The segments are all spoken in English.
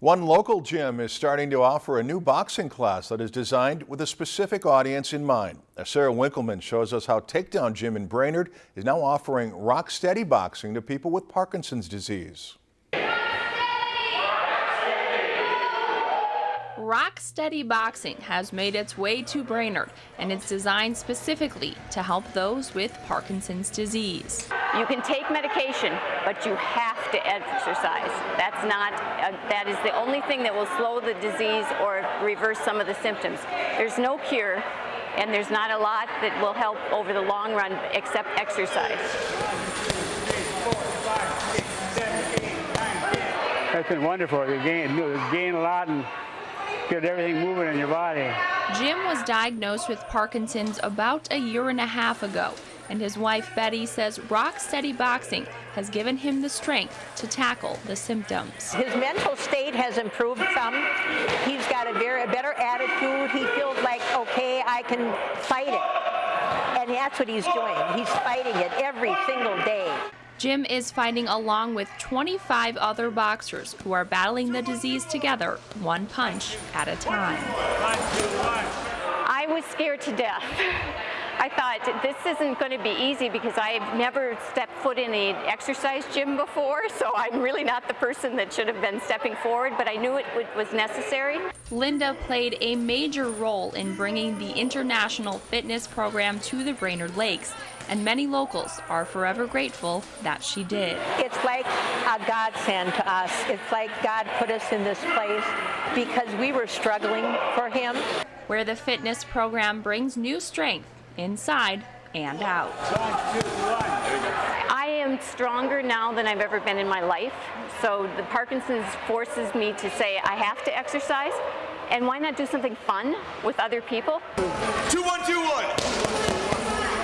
One local gym is starting to offer a new boxing class that is designed with a specific audience in mind. Sarah Winkleman shows us how Takedown Gym in Brainerd is now offering rock steady boxing to people with Parkinson's disease. Rock Steady Boxing has made its way to Brainerd, and it's designed specifically to help those with Parkinson's disease. You can take medication, but you have to exercise. That's not, uh, that is the only thing that will slow the disease or reverse some of the symptoms. There's no cure, and there's not a lot that will help over the long run except exercise. That's been wonderful. You gain, you gain a lot and get everything moving in your body. Jim was diagnosed with Parkinson's about a year and a half ago, and his wife Betty says rock steady boxing has given him the strength to tackle the symptoms. His mental state has improved some. He's got a very a better attitude. He feels like, okay, I can fight it. And that's what he's doing. He's fighting it every single day. Jim is fighting along with 25 other boxers who are battling the disease together, one punch at a time. I was scared to death. I thought this isn't going to be easy because I've never stepped foot in an exercise gym before, so I'm really not the person that should have been stepping forward, but I knew it was necessary. Linda played a major role in bringing the international fitness program to the Brainerd Lakes, and many locals are forever grateful that she did. It's like a godsend to us. It's like God put us in this place because we were struggling for Him. Where the fitness program brings new strength inside and out. I am stronger now than I've ever been in my life. So the Parkinson's forces me to say I have to exercise. And why not do something fun with other people? Two, one, two, one.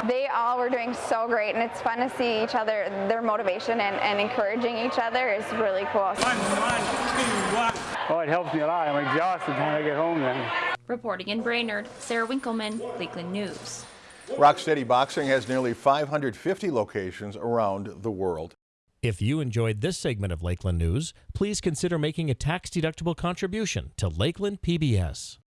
They all were doing so great, and it's fun to see each other, their motivation and, and encouraging each other is really cool. One, one, two, one. Oh, it helps me a lot. I'm exhausted when I get home then. Reporting in Brainerd, Sarah Winkleman, Lakeland News. Rocksteady Boxing has nearly 550 locations around the world. If you enjoyed this segment of Lakeland News, please consider making a tax-deductible contribution to Lakeland PBS.